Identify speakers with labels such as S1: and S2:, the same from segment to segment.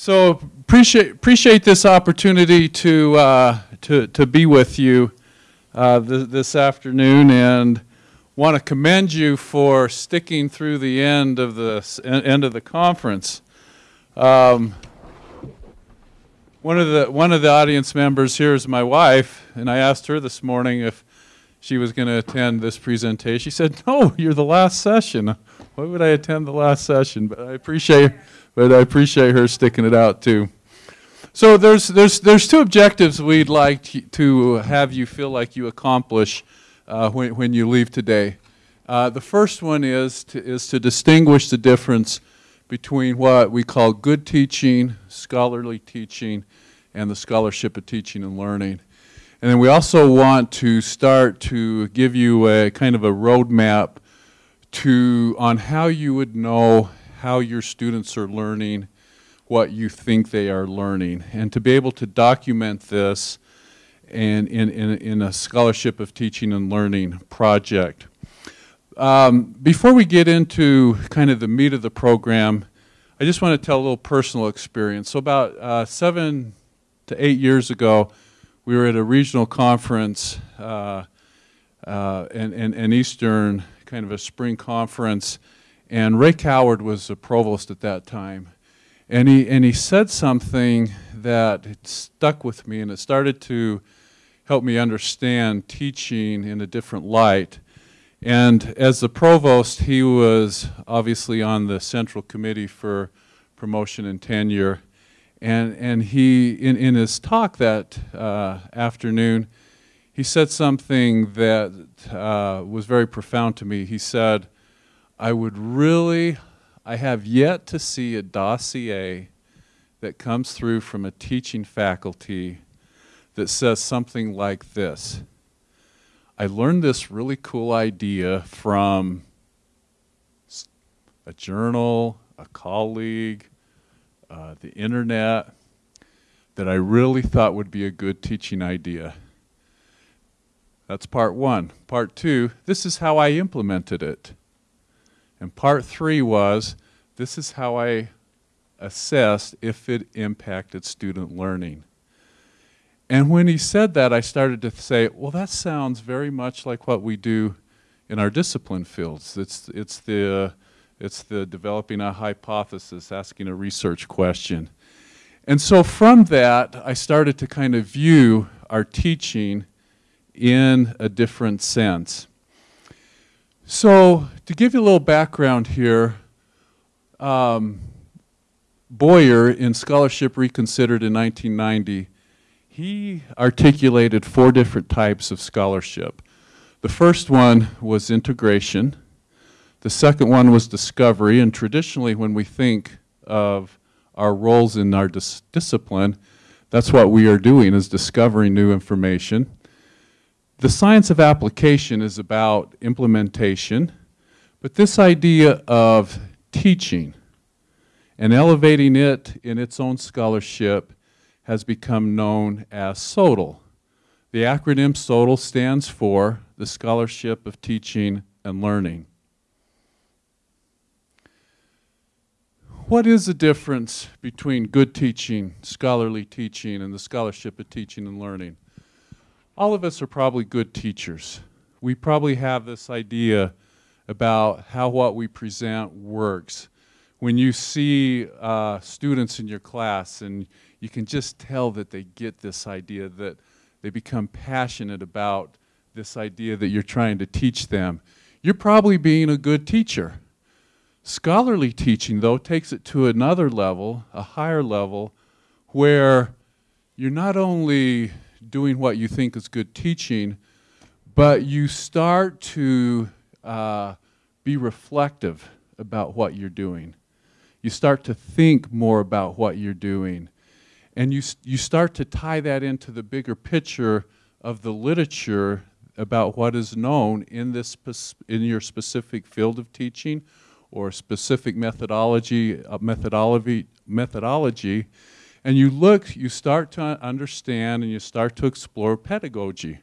S1: So appreciate appreciate this opportunity to uh, to to be with you uh, th this afternoon, and want to commend you for sticking through the end of the end of the conference. Um, one of the one of the audience members here is my wife, and I asked her this morning if she was going to attend this presentation. She said, "No, you're the last session. Why would I attend the last session?" But I appreciate but I appreciate her sticking it out too. So there's, there's, there's two objectives we'd like to have you feel like you accomplish uh, when, when you leave today. Uh, the first one is to, is to distinguish the difference between what we call good teaching, scholarly teaching, and the scholarship of teaching and learning. And then we also want to start to give you a kind of a roadmap to on how you would know how your students are learning what you think they are learning. And to be able to document this and in, in, in a scholarship of teaching and learning project. Um, before we get into kind of the meat of the program, I just want to tell a little personal experience. So about uh, seven to eight years ago, we were at a regional conference uh, uh, in, in, in Eastern, kind of a spring conference, and Ray Coward was the provost at that time. And he, and he said something that stuck with me and it started to help me understand teaching in a different light. And as the provost, he was obviously on the central committee for promotion and tenure. And, and he, in, in his talk that uh, afternoon, he said something that uh, was very profound to me. He said, I would really, I have yet to see a dossier that comes through from a teaching faculty that says something like this. I learned this really cool idea from a journal, a colleague, uh, the internet, that I really thought would be a good teaching idea. That's part one. Part two, this is how I implemented it. And part three was, this is how I assessed if it impacted student learning. And when he said that, I started to say, well, that sounds very much like what we do in our discipline fields. It's, it's, the, it's the developing a hypothesis, asking a research question. And so from that, I started to kind of view our teaching in a different sense. So to give you a little background here, um, Boyer in Scholarship Reconsidered in 1990, he articulated four different types of scholarship. The first one was integration. The second one was discovery, and traditionally when we think of our roles in our dis discipline, that's what we are doing is discovering new information. The science of application is about implementation, but this idea of teaching and elevating it in its own scholarship has become known as SOTL. The acronym SOTL stands for the Scholarship of Teaching and Learning. What is the difference between good teaching, scholarly teaching, and the scholarship of teaching and learning? All of us are probably good teachers. We probably have this idea about how what we present works. When you see uh, students in your class and you can just tell that they get this idea, that they become passionate about this idea that you're trying to teach them, you're probably being a good teacher. Scholarly teaching, though, takes it to another level, a higher level, where you're not only doing what you think is good teaching, but you start to uh, be reflective about what you're doing. You start to think more about what you're doing. And you, you start to tie that into the bigger picture of the literature about what is known in, this, in your specific field of teaching or specific methodology, uh, methodology, methodology and you look, you start to understand and you start to explore pedagogy.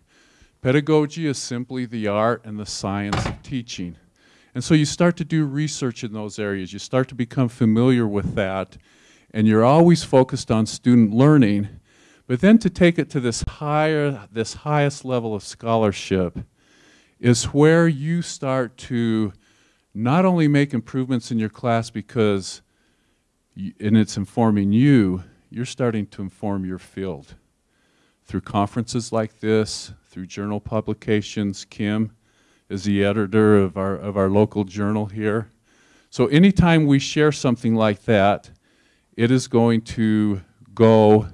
S1: Pedagogy is simply the art and the science of teaching. And so you start to do research in those areas. You start to become familiar with that. and you're always focused on student learning, but then to take it to this higher, this highest level of scholarship is where you start to not only make improvements in your class because, and it's informing you, you're starting to inform your field. Through conferences like this, through journal publications, Kim is the editor of our, of our local journal here. So anytime we share something like that, it is going to go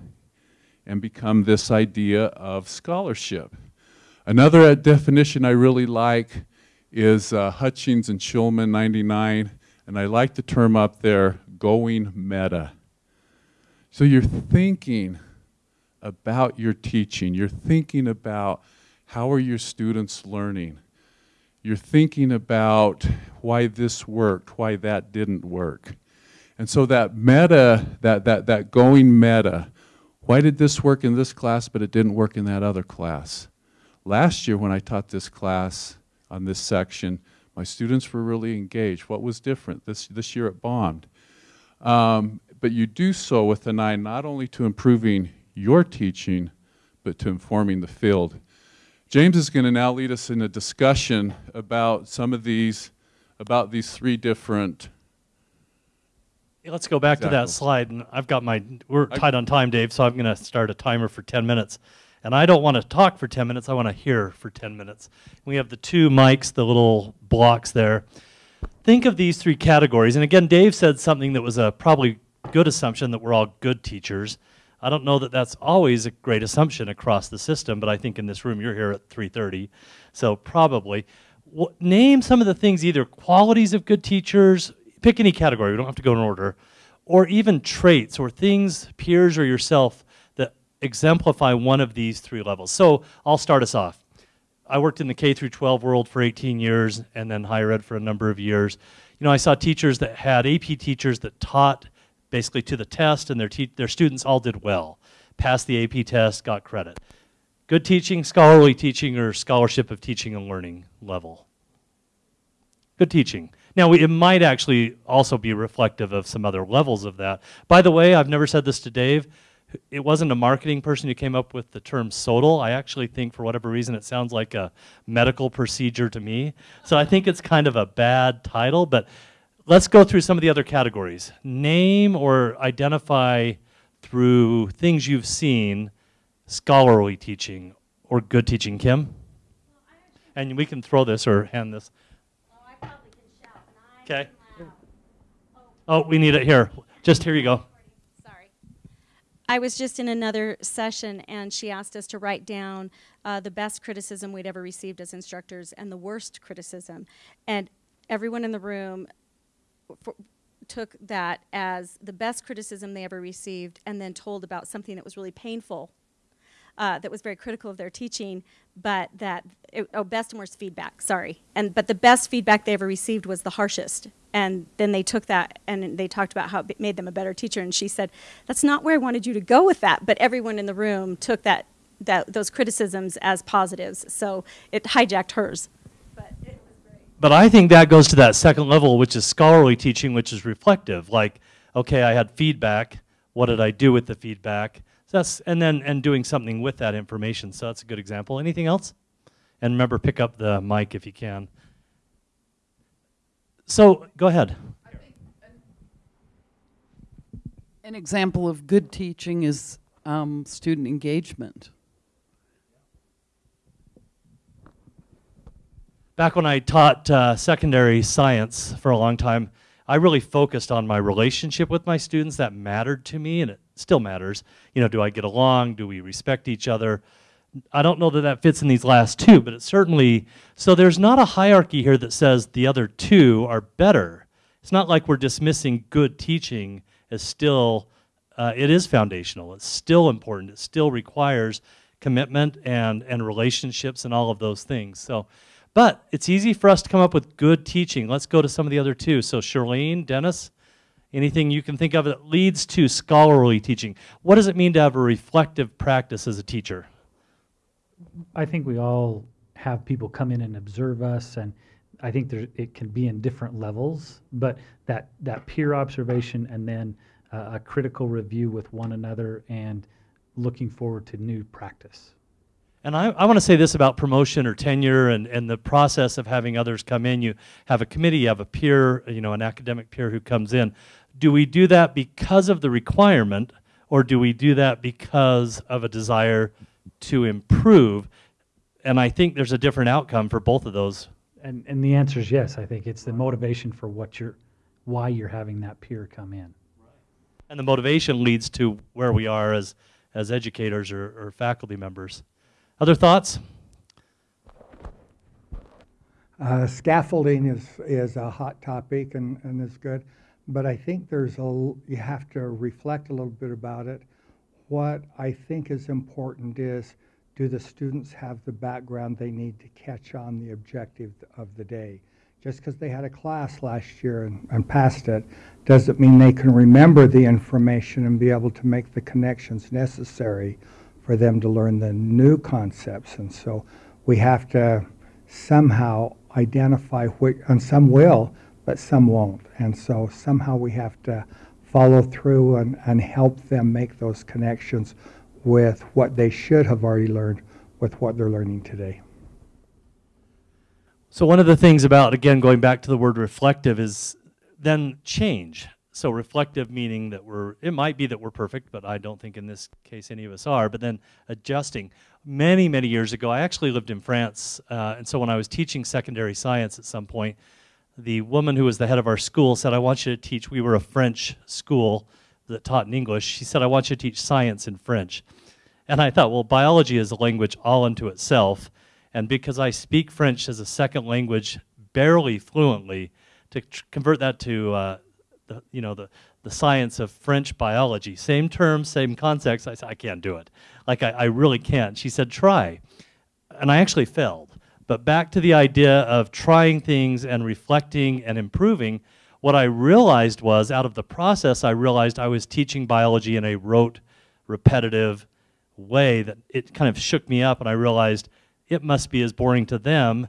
S1: and become this idea of scholarship. Another definition I really like is uh, Hutchings and Shulman 99, and I like the term up there, going meta. So you're thinking about your teaching. You're thinking about how are your students learning. You're thinking about why this worked, why that didn't work. And so that meta, that, that, that going meta, why did this work in this class but it didn't work in that other class? Last year when I taught this class on this section, my students were really engaged. What was different? This, this year it bombed. Um, but you do so with an eye not only to improving your teaching, but to informing the field. James is going to now lead us in a discussion about some of these, about these three different
S2: Let's go back to that slide, and I've got my, we're tight on time, Dave, so I'm going to start a timer for 10 minutes. And I don't want to talk for 10 minutes, I want to hear for 10 minutes. We have the two mics, the little blocks there. Think of these three categories, and again, Dave said something that was a probably good assumption that we're all good teachers. I don't know that that's always a great assumption across the system, but I think in this room you're here at 3.30, so probably. Name some of the things, either qualities of good teachers, pick any category, we don't have to go in order, or even traits or things, peers or yourself, that exemplify one of these three levels. So I'll start us off. I worked in the K through 12 world for 18 years and then higher ed for a number of years. You know, I saw teachers that had AP teachers that taught basically to the test, and their, their students all did well. Passed the AP test, got credit. Good teaching, scholarly teaching, or scholarship of teaching and learning level. Good teaching. Now, it might actually also be reflective of some other levels of that. By the way, I've never said this to Dave. It wasn't a marketing person who came up with the term SOTL. I actually think, for whatever reason, it sounds like a medical procedure to me. So I think it's kind of a bad title, but let's go through some of the other categories. Name or identify through things you've seen scholarly teaching or good teaching. Kim? And we can throw this or hand this. Okay. Oh, we need it here. Just here you go.
S3: Sorry. I was just in another session and she asked us to write down uh, the best criticism we'd ever received as instructors and the worst criticism. And everyone in the room for, took that as the best criticism they ever received and then told about something that was really painful, uh, that was very critical of their teaching, but that, it, oh, best and worst feedback, sorry. And, but the best feedback they ever received was the harshest. And then they took that and they talked about how it made them a better teacher. And she said, that's not where I wanted you to go with that. But everyone in the room took that, that those criticisms as positives. So it hijacked hers.
S2: But I think that goes to that second level, which is scholarly teaching, which is reflective. Like, okay, I had feedback. What did I do with the feedback? So that's, and then and doing something with that information. So that's a good example. Anything else? And remember, pick up the mic if you can. So go ahead.
S4: An example of good teaching is um, student engagement.
S2: Back when I taught uh, secondary science for a long time, I really focused on my relationship with my students. That mattered to me, and it still matters. You know, do I get along? Do we respect each other? I don't know that that fits in these last two, but it certainly, so there's not a hierarchy here that says the other two are better. It's not like we're dismissing good teaching as still, uh, it is foundational. It's still important. It still requires commitment and, and relationships and all of those things. So but it's easy for us to come up with good teaching. Let's go to some of the other two. So Charlene, Dennis, anything you can think of that leads to scholarly teaching. What does it mean to have a reflective practice as a teacher?
S5: I think we all have people come in and observe us and I think there, it can be in different levels, but that, that peer observation and then a, a critical review with one another and looking forward to new practice.
S2: And I, I want to say this about promotion or tenure and, and the process of having others come in. You have a committee, you have a peer, you know, an academic peer who comes in. Do we do that because of the requirement, or do we do that because of a desire to improve? And I think there's a different outcome for both of those.
S5: And, and the answer is yes. I think it's the motivation for what you're, why you're having that peer come in.
S2: And the motivation leads to where we are as, as educators or, or faculty members. Other thoughts?
S6: Uh, scaffolding is, is a hot topic and, and is good, but I think there's a, you have to reflect a little bit about it. What I think is important is, do the students have the background they need to catch on the objective of the day? Just because they had a class last year and, and passed it, doesn't mean they can remember the information and be able to make the connections necessary for them to learn the new concepts. And so we have to somehow identify which, and some will, but some won't. And so somehow we have to follow through and, and help them make those connections with what they should have already learned with what they're learning today.
S2: So one of the things about, again, going back to the word reflective is then change. So reflective meaning that we're, it might be that we're perfect, but I don't think in this case any of us are, but then adjusting. Many, many years ago, I actually lived in France, uh, and so when I was teaching secondary science at some point, the woman who was the head of our school said, I want you to teach, we were a French school that taught in English. She said, I want you to teach science in French. And I thought, well, biology is a language all unto itself. And because I speak French as a second language barely fluently, to convert that to uh, the, you know, the, the science of French biology, same terms, same context, I said, I can't do it. Like, I, I really can't. She said, try. And I actually failed. But back to the idea of trying things and reflecting and improving, what I realized was out of the process, I realized I was teaching biology in a rote, repetitive way that it kind of shook me up, and I realized it must be as boring to them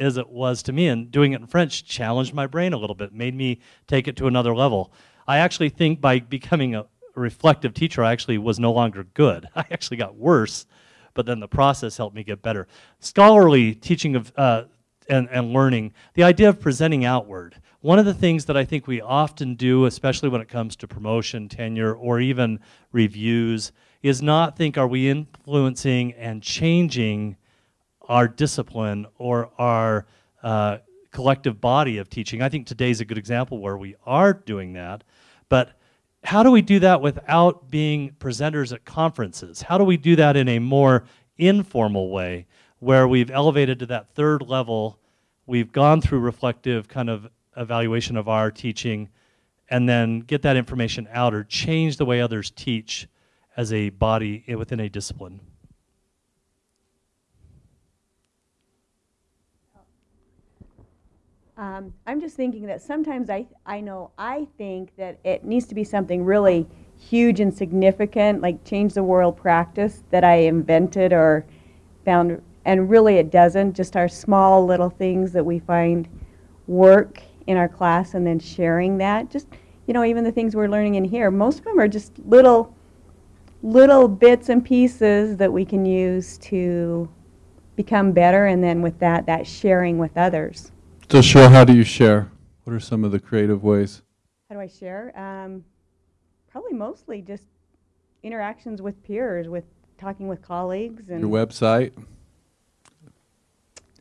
S2: as it was to me. And doing it in French challenged my brain a little bit, made me take it to another level. I actually think by becoming a reflective teacher, I actually was no longer good. I actually got worse, but then the process helped me get better. Scholarly teaching of uh, and, and learning, the idea of presenting outward. One of the things that I think we often do, especially when it comes to promotion, tenure, or even reviews, is not think, are we influencing and changing our discipline or our uh, collective body of teaching. I think today's a good example where we are doing that. But how do we do that without being presenters at conferences? How do we do that in a more informal way where we've elevated to that third level? We've gone through reflective kind of evaluation of our teaching and then get that information out or change the way others teach as a body within a discipline.
S7: Um, I'm just thinking that sometimes I, I know I think that it needs to be something really huge and significant, like change the world practice that I invented or found, and really it doesn't. Just our small little things that we find work in our class and then sharing that. Just, you know, even the things we're learning in here, most of them are just little, little bits and pieces that we can use to become better, and then with that, that sharing with others.
S1: So, Cheryl, how do you share? What are some of the creative ways?
S7: How do I share? Um, probably mostly just interactions with peers, with talking with colleagues and
S1: Your website?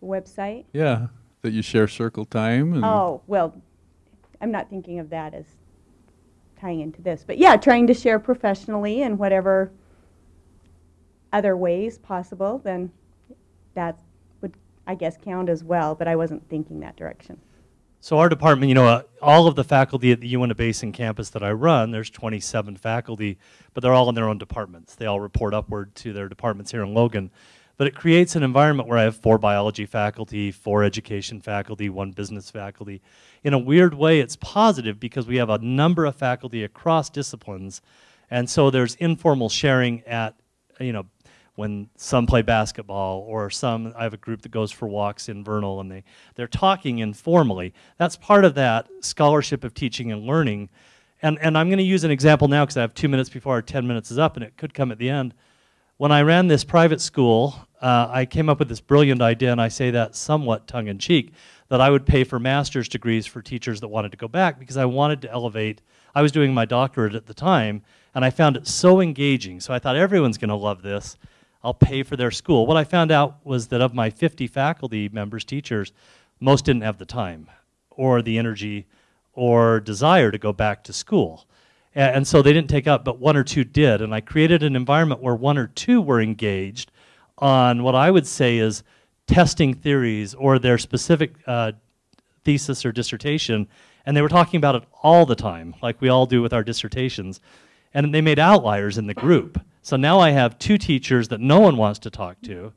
S7: website.
S1: Yeah, that you share circle time and
S7: Oh, well, I'm not thinking of that as tying into this, but yeah, trying to share professionally in whatever other ways possible, then that I guess, count as well, but I wasn't thinking that direction.
S2: So our department, you know, uh, all of the faculty at the Uinta Basin campus that I run, there's 27 faculty, but they're all in their own departments. They all report upward to their departments here in Logan. But it creates an environment where I have four biology faculty, four education faculty, one business faculty. In a weird way, it's positive because we have a number of faculty across disciplines. And so there's informal sharing at, you know, when some play basketball or some I have a group that goes for walks in Vernal and they they're talking informally. That's part of that scholarship of teaching and learning. And, and I'm going to use an example now because I have two minutes before our 10 minutes is up, and it could come at the end. When I ran this private school, uh, I came up with this brilliant idea, and I say that somewhat tongue in cheek, that I would pay for master's degrees for teachers that wanted to go back because I wanted to elevate. I was doing my doctorate at the time, and I found it so engaging. So I thought everyone's going to love this. I'll pay for their school. What I found out was that of my 50 faculty members, teachers, most didn't have the time or the energy or desire to go back to school. And, and so they didn't take up, but one or two did. And I created an environment where one or two were engaged on what I would say is testing theories or their specific uh, thesis or dissertation. And they were talking about it all the time, like we all do with our dissertations. And they made outliers in the group. So now I have two teachers that no one wants to talk to,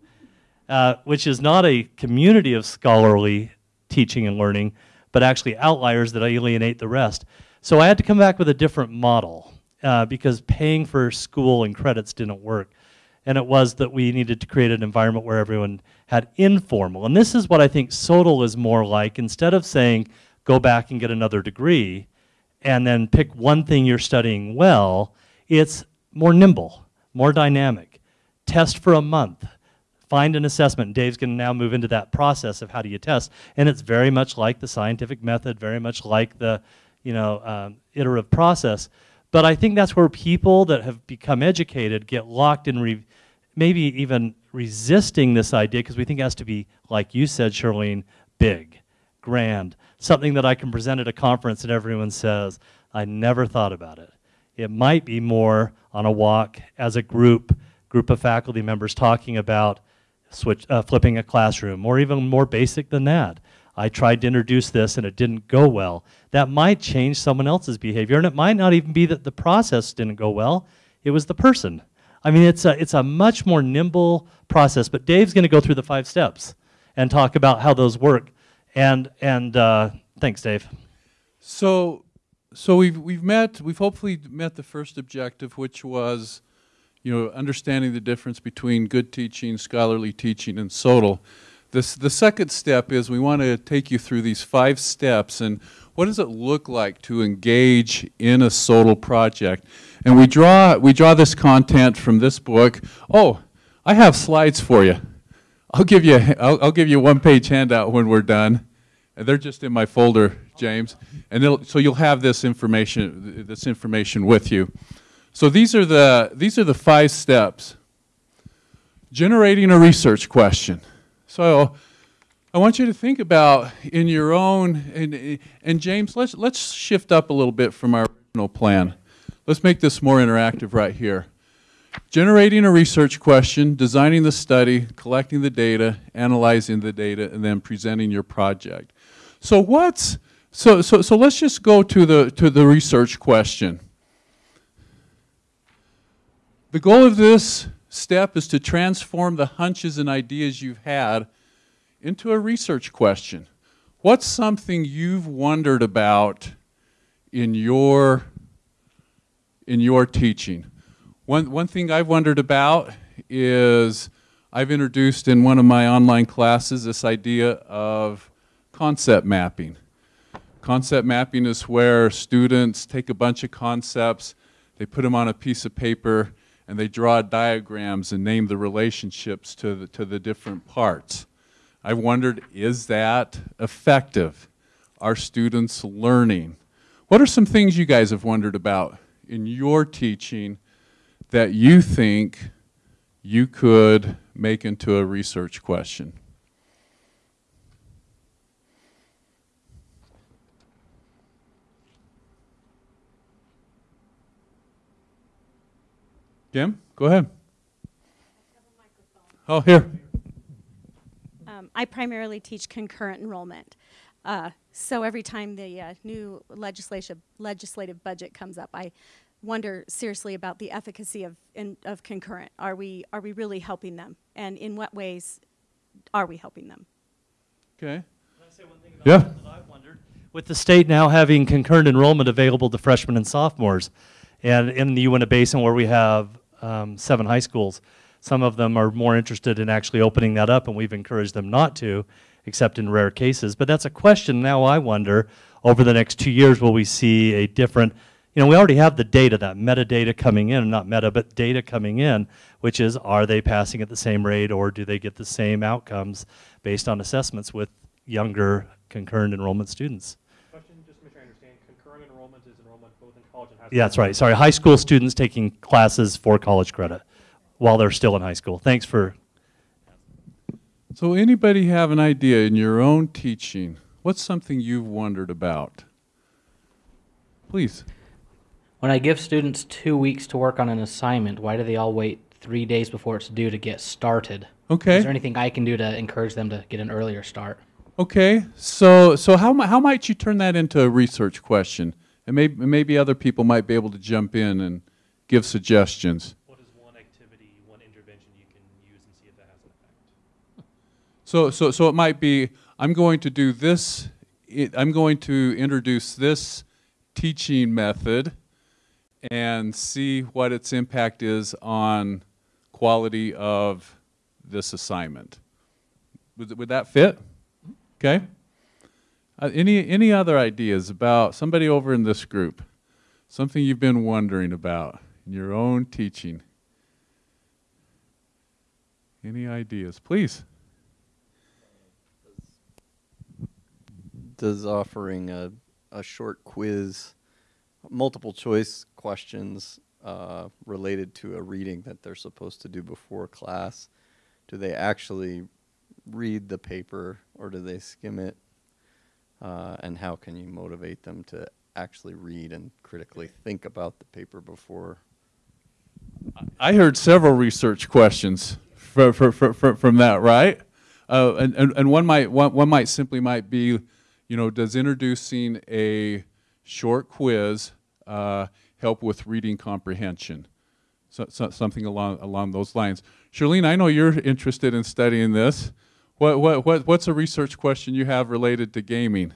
S2: uh, which is not a community of scholarly teaching and learning, but actually outliers that alienate the rest. So I had to come back with a different model uh, because paying for school and credits didn't work. And it was that we needed to create an environment where everyone had informal. And this is what I think SOTL is more like. Instead of saying, go back and get another degree and then pick one thing you're studying well, it's more nimble, more dynamic. Test for a month find an assessment. Dave's going to now move into that process of how do you test. And it's very much like the scientific method, very much like the you know, um, iterative process. But I think that's where people that have become educated get locked in maybe even resisting this idea because we think it has to be, like you said, Charlene, big, grand, something that I can present at a conference and everyone says, I never thought about it. It might be more on a walk as a group, group of faculty members talking about switch, uh, flipping a classroom, or even more basic than that. I tried to introduce this and it didn't go well. That might change someone else's behavior, and it might not even be that the process didn't go well, it was the person. I mean, it's a, it's a much more nimble process, but Dave's going to go through the five steps and talk about how those work. And, and uh, thanks, Dave.
S1: So, so we've, we've met, we've hopefully met the first objective, which was you know, understanding the difference between good teaching, scholarly teaching, and SOTL. This, the second step is we want to take you through these five steps and what does it look like to engage in a SOTL project. And we draw, we draw this content from this book. Oh, I have slides for you. I'll give you, I'll, I'll give you a one-page handout when we're done. And they're just in my folder, James. And so you'll have this information, this information with you. So these are the, these are the five steps. Generating a research question. So I want you to think about in your own, and, and James, let's, let's shift up a little bit from our original plan. Let's make this more interactive right here. Generating a research question, designing the study, collecting the data, analyzing the data, and then presenting your project. So what's, so, so, so let's just go to the, to the research question. The goal of this step is to transform the hunches and ideas you've had into a research question. What's something you've wondered about in your, in your teaching? One, one thing I've wondered about is I've introduced in one of my online classes this idea of concept mapping. Concept mapping is where students take a bunch of concepts, they put them on a piece of paper, and they draw diagrams and name the relationships to the, to the different parts. I wondered, is that effective? Are students learning? What are some things you guys have wondered about in your teaching that you think you could make into a research question? Kim, go ahead. Oh, here.
S3: Um, I primarily teach concurrent enrollment. Uh, so every time the uh, new legislative legislative budget comes up, I wonder seriously about the efficacy of in, of concurrent. Are we are we really helping them, and in what ways are we helping them?
S1: Okay.
S2: yeah. That I've wondered? With the state now having concurrent enrollment available to freshmen and sophomores, and in the Uinta Basin where we have um, seven high schools. Some of them are more interested in actually opening that up, and we've encouraged them not to, except in rare cases. But that's a question now I wonder, over the next two years, will we see a different you know, we already have the data, that metadata coming in, not meta, but data coming in, which is are they passing at the same rate or do they get the same outcomes based on assessments with younger concurrent enrollment students?
S8: Question, just to make sure I understand, concurrent enrollment is enrollment both in college and high school?
S2: Yeah, that's right. Sorry, high school students taking classes for college credit while they're still in high school. Thanks for,
S1: So anybody have an idea in your own teaching? What's something you've wondered about? Please.
S9: When I give students two weeks to work on an assignment, why do they all wait three days before it's due to get started?
S1: Okay.
S9: Is there anything I can do to encourage them to get an earlier start?
S1: Okay, so so how how might you turn that into a research question? And maybe maybe other people might be able to jump in and give suggestions.
S8: What is one activity, one intervention you can use and see if that has an effect?
S1: So so so it might be I'm going to do this. It, I'm going to introduce this teaching method and see what its impact is on quality of this assignment. Would, would that fit? Okay. Uh, any any other ideas about somebody over in this group? Something you've been wondering about in your own teaching? Any ideas, please?
S10: does offering a, a short quiz, multiple choice questions uh, related to a reading that they're supposed to do before class, do they actually read the paper or do they skim it? Uh, and how can you motivate them to actually read and critically think about the paper before?
S1: I heard several research questions from, from, that, right? Uh, and, and, and one might one, one might simply might be, you know, does introducing a short quiz uh, help with reading comprehension? So, so, something along along those lines. Charlene, I know you're interested in studying this. What, what, what, what's a research question you have related to gaming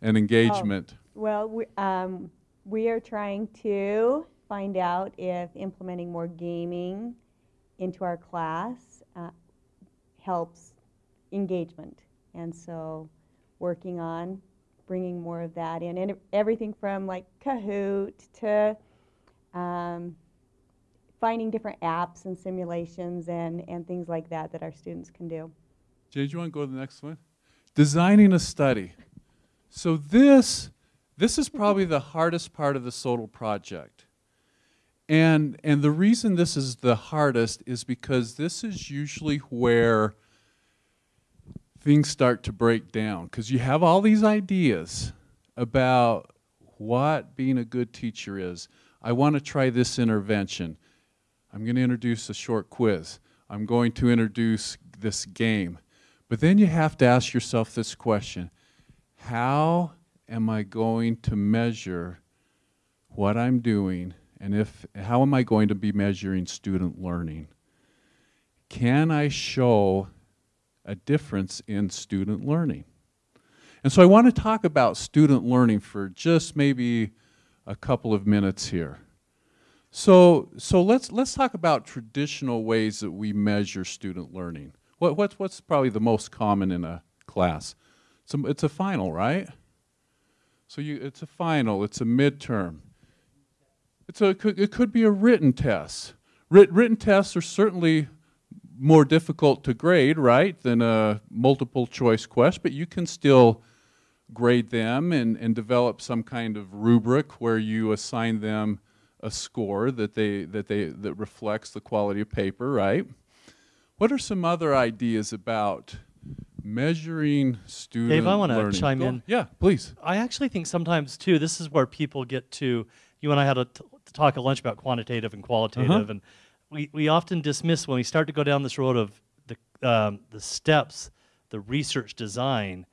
S1: and engagement?
S7: Well, we, um, we are trying to find out if implementing more gaming into our class uh, helps engagement. And so working on bringing more of that in. And everything from like Kahoot to um, finding different apps and simulations and, and things like that that our students can do.
S1: Jay, do you want to go to the next one? Designing a study. So this, this is probably the hardest part of the SOTL project. And, and the reason this is the hardest is because this is usually where things start to break down. Because you have all these ideas about what being a good teacher is. I want to try this intervention. I'm going to introduce a short quiz. I'm going to introduce this game. But then you have to ask yourself this question How am I going to measure what I'm doing? And if, how am I going to be measuring student learning? Can I show a difference in student learning? And so I want to talk about student learning for just maybe a couple of minutes here. So, so let's, let's talk about traditional ways that we measure student learning. What, what's, what's probably the most common in a class? It's a, it's a final, right? So you, it's a final, it's a midterm. It's a, it, could, it could be a written test. Writ, written tests are certainly more difficult to grade, right, than a multiple choice quest, but you can still grade them and, and develop some kind of rubric where you assign them a score that they that they that reflects the quality of paper, right? What are some other ideas about measuring student
S2: Dave, I want to chime
S1: Go
S2: in.
S1: on. Yeah, please.
S2: I actually think sometimes too. This is where people get to. You and I had a t- talk at lunch about quantitative and qualitative,
S1: Uh-huh.
S2: and we, we often dismiss when we start to go down this road of the um, the steps, the research design,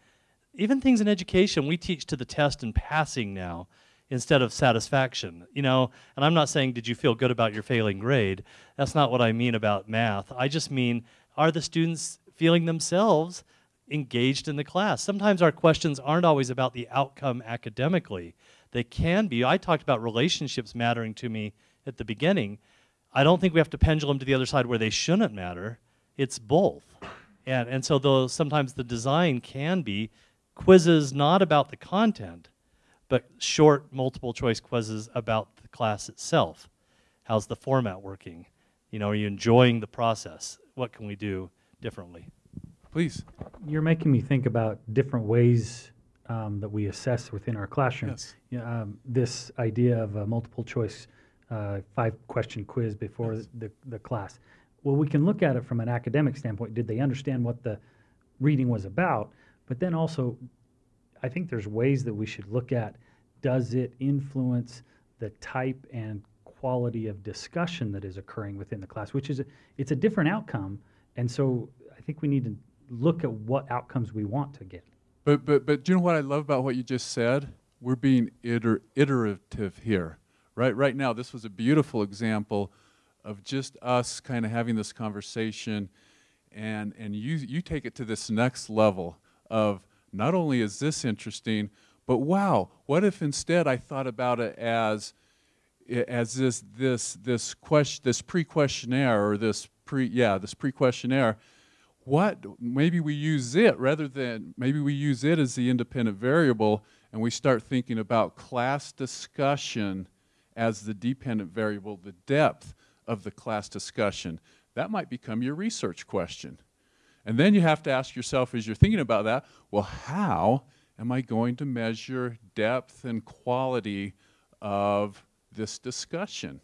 S2: even things in education. We teach to the test and passing now instead of satisfaction. You know, and I'm not saying did you feel good about your failing grade. That's not what I mean about math. I just mean are the students feeling themselves engaged in the class? Sometimes our questions aren't always about the outcome academically. They can be. I talked about relationships mattering to me at the beginning. I don't think we have to pendulum to the other side where they shouldn't matter. It's both. And, and so though sometimes the design can be quizzes not about the content, but short multiple choice quizzes about the class itself. How's the format working? You know, are you enjoying the process? What can we do differently?
S1: Please.
S5: You're making me think about different ways um, that we assess within our classroom.
S1: Yes.
S5: Yeah, um, this idea of a multiple choice uh, five question quiz before
S1: Yes.
S5: the, the class. Well, we can look at it from an academic standpoint. Did they understand what the reading was about? But then also, I think there's ways that we should look at does it influence the type and quality of discussion that is occurring within the class, which is a, it's a different outcome. And so I think we need to look at what outcomes we want to get.
S1: But, but, but do you know what I love about what you just said? We're being iter- iterative here, right? Right now, this was a beautiful example of just us kind of having this conversation, and, and you, you take it to this next level of not only is this interesting, but wow, what if instead I thought about it as, as this, this, this question, this pre-questionnaire, or this pre, yeah, this pre-questionnaire, what maybe we use it rather than maybe we use it as the independent variable and we start thinking about class discussion as the dependent variable the depth of the class discussion. That might become your research question and then you have to ask yourself as you're thinking about that well how am i going to measure depth and quality of this discussion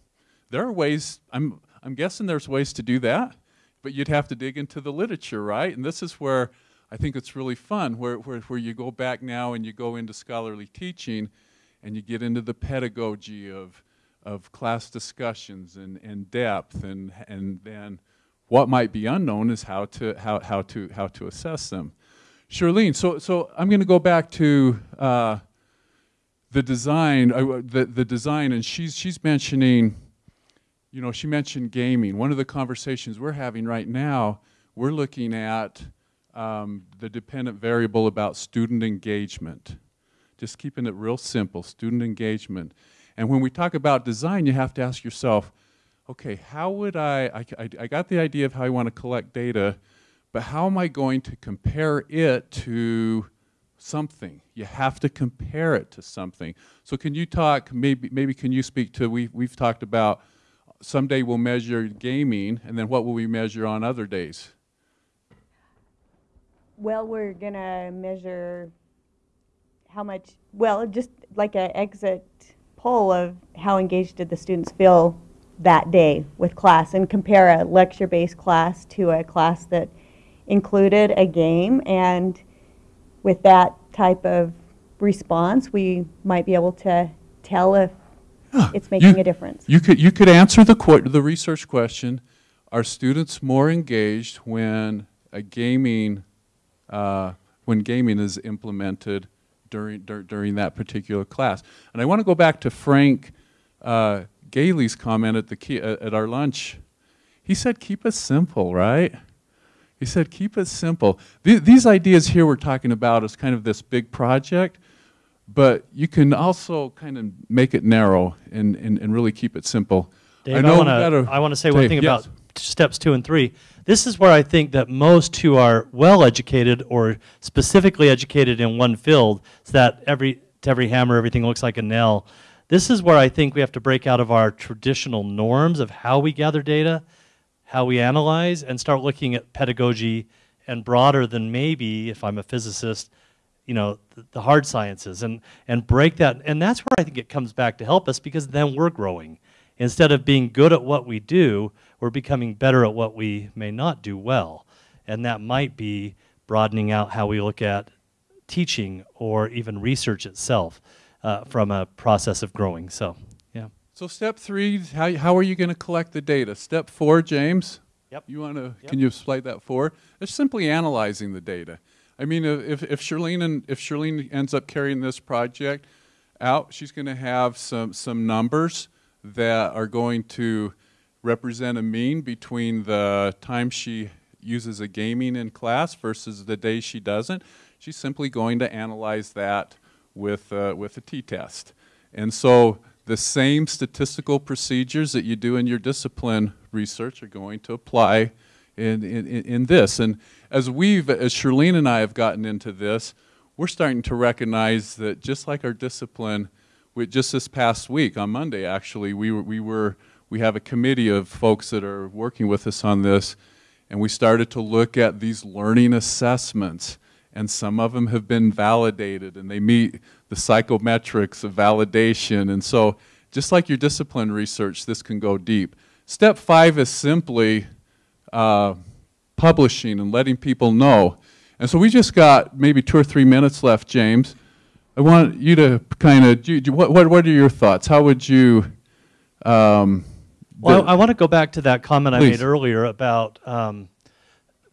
S1: there are ways i'm i'm guessing there's ways to do that but you'd have to dig into the literature, right? And this is where I think it's really fun, where, where, where you go back now and you go into scholarly teaching and you get into the pedagogy of, of class discussions and, and depth and, and then what might be unknown is how to, how, how to, how to assess them. Charlene, so, so I'm going to go back to uh, the design, uh, the, the design, and she's, she's mentioning you know, she mentioned gaming. One of the conversations we're having right now, we're looking at um, the dependent variable about student engagement. Just keeping it real simple, student engagement. And when we talk about design, you have to ask yourself, okay, how would I, I, I, got the idea of how I want to collect data, but how am I going to compare it to something? You have to compare it to something. So can you talk, maybe, maybe can you speak to, we, we've talked about someday we'll measure gaming, and then what will we measure on other days?
S7: Well, we're gonna measure how much, well, just like an exit poll of how engaged did the students feel that day with class and compare a lecture-based class to a class that included a game. And with that type of response, we might be able to tell if it's making
S1: You-
S7: a difference.
S1: You could, you could answer the, the research question, are students more engaged when a gaming, uh, when gaming is implemented during, dur- during that particular class? And I want to go back to Frank uh, Gailey's comment at, the key, uh, at our lunch. He said, keep it simple, right? He said, keep it simple. Th- these ideas here we're talking about is kind of this big project, but you can also kind of make it narrow and, and, and really keep it simple.
S2: Dave, I,
S1: know
S2: I want to say one thing
S1: yes.
S2: about steps two and three. This is where I think that most who are well educated or specifically educated in one field, so that every to every hammer everything looks like a nail. This is where I think we have to break out of our traditional norms of how we gather data, how we analyze, and start looking at pedagogy and broader than maybe, if I'm a physicist, you know, the, the hard sciences and, and break that. And that's where I think it comes back to help us because then we're growing. Instead of being good at what we do, we're becoming better at what we may not do well. And that might be broadening out how we look at teaching or even research itself uh, from a process of growing. So, yeah.
S1: So step three, how, how are you going to collect the data? Step four, James?
S2: Yep.
S1: You want to,
S2: Yep.
S1: can you explain that forward? It's simply analyzing the data. I mean, if, if Charlene and, if Charlene ends up carrying this project out, she's going to have some, some numbers that are going to represent a mean between the time she uses a gaming in class versus the day she doesn't. She's simply going to analyze that with, uh, with a t-test. And so the same statistical procedures that you do in your discipline research are going to apply in, in, in this. And as we've, as Charlene and I have gotten into this, we're starting to recognize that just like our discipline, with just this past week on Monday, actually, we were, we were we have a committee of folks that are working with us on this, and we started to look at these learning assessments, and some of them have been validated, and they meet the psychometrics of validation, and so just like your discipline research, this can go deep. Step five is simply uh, publishing and letting people know. And so we just got maybe two or three minutes left, James. I want you to kind of, what, what, what are your thoughts? How would you? Um,
S2: well, I, I want to go back to that comment
S1: Please.
S2: I made earlier about um,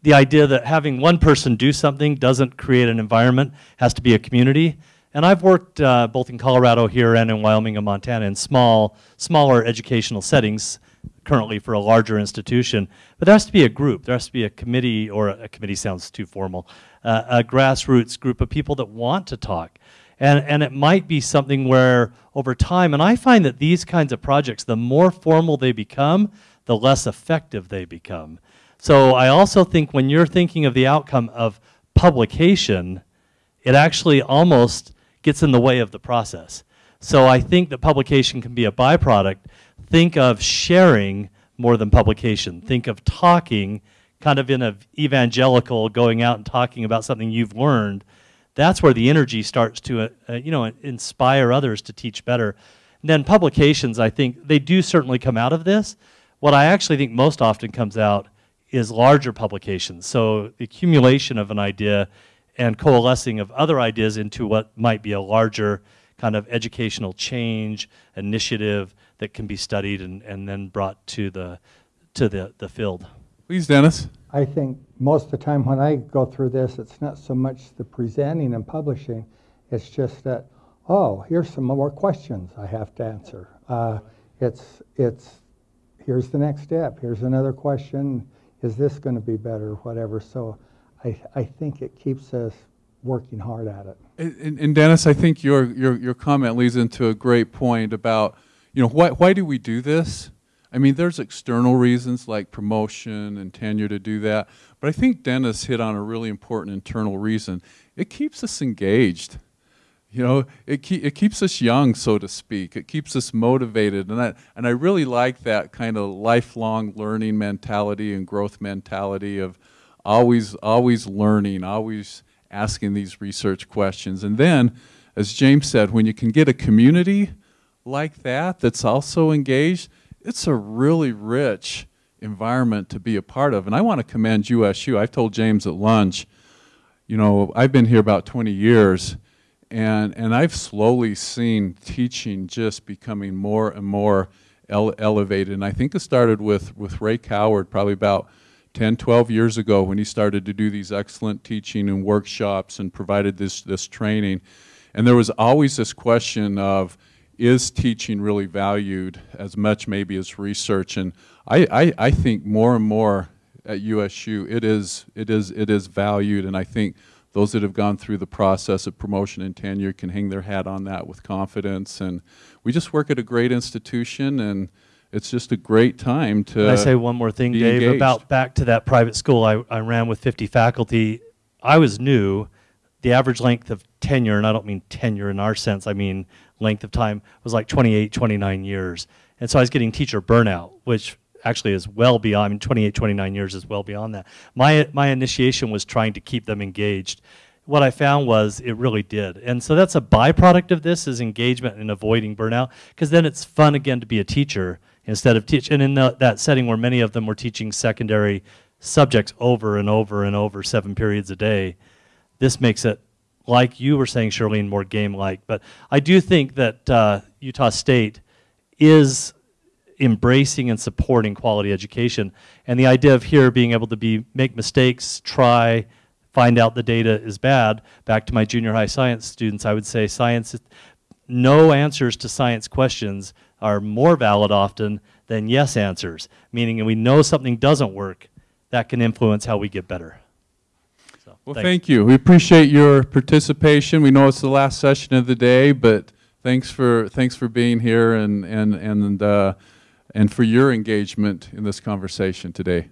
S2: the idea that having one person do something doesn't create an environment, has to be a community. And I've worked uh, both in Colorado here and in Wyoming and Montana in small, smaller educational settings currently for a larger institution. But there has to be a group. There has to be a committee, or a, a committee sounds too formal, uh, a grassroots group of people that want to talk. And, and it might be something where over time, and I find that these kinds of projects, the more formal they become, the less effective they become. So I also think when you're thinking of the outcome of publication, it actually almost gets in the way of the process. So I think that publication can be a byproduct. Think of sharing more than publication. Think of talking kind of in an evangelical, going out and talking about something you've learned that's where the energy starts to, uh, uh, you know, inspire others to teach better. And then publications, I think, they do certainly come out of this. What I actually think most often comes out is larger publications. So the accumulation of an idea and coalescing of other ideas into what might be a larger kind of educational change initiative that can be studied and, and then brought to the to the, the field.
S1: Please, Dennis.
S6: I think most of the time when I go through this, it's not so much the presenting and publishing, it's just that, oh, here's some more questions I have to answer. Uh, it's, it's, here's the next step, here's another question, is this going to be better, whatever. So I, I think it keeps us working hard at it.
S1: And, and, Dennis, I think your, your, your comment leads into a great point about, you know, why, why do we do this? I mean, there's external reasons like promotion and tenure to do that, but I think Dennis hit on a really important internal reason. It keeps us engaged. You know, it, ke it keeps us young, so to speak. It keeps us motivated, and I, and I really like that kind of lifelong learning mentality and growth mentality of always, always learning, always asking these research questions. And then, as James said, when you can get a community like that that's also engaged, it's a really rich environment to be a part of. And I want to commend USU. I've told James at lunch, you know, I've been here about 20 years, and, and I've slowly seen teaching just becoming more and more ele elevated. And I think it started with, with Ray Coward probably about 10, 12 years ago when he started to do these excellent teaching and workshops and provided this, this training. And there was always this question of, is teaching really valued as much maybe as research? And I, I, I think more and more at USU it is, it, is, it is valued and I think those that have gone through the process of promotion and tenure can hang their hat on that with confidence. And we just work at a great institution and it's just a great time to
S2: Can I say one more thing, Dave,
S1: engaged.
S2: about back to that private school I, I ran with 50 faculty. I was new. The average length of tenure, and I don't mean tenure in our sense, I mean length of time was like 28, 29 years. And so I was getting teacher burnout, which actually is well beyond, I mean, 28, 29 years is well beyond that. My, my initiation was trying to keep them engaged. What I found was it really did. And so that's a byproduct of this is engagement and avoiding burnout, because then it's fun again to be a teacher instead of teach. And in the, that setting where many of them were teaching secondary subjects over and over and over seven periods a day, this makes it like you were saying, Shirlene, more game-like. But I do think that uh, Utah State is embracing and supporting quality education. And the idea of here being able to be make mistakes, try, find out the data is bad. Back to my junior high science students, I would say science, no answers to science questions are more valid often than yes answers, meaning we know something doesn't work, that can influence how we get better.
S1: Well, thanks. thank you. We appreciate your participation. We know it's the last session of the day, but thanks for thanks for being here and and and uh, and for your engagement in this conversation today.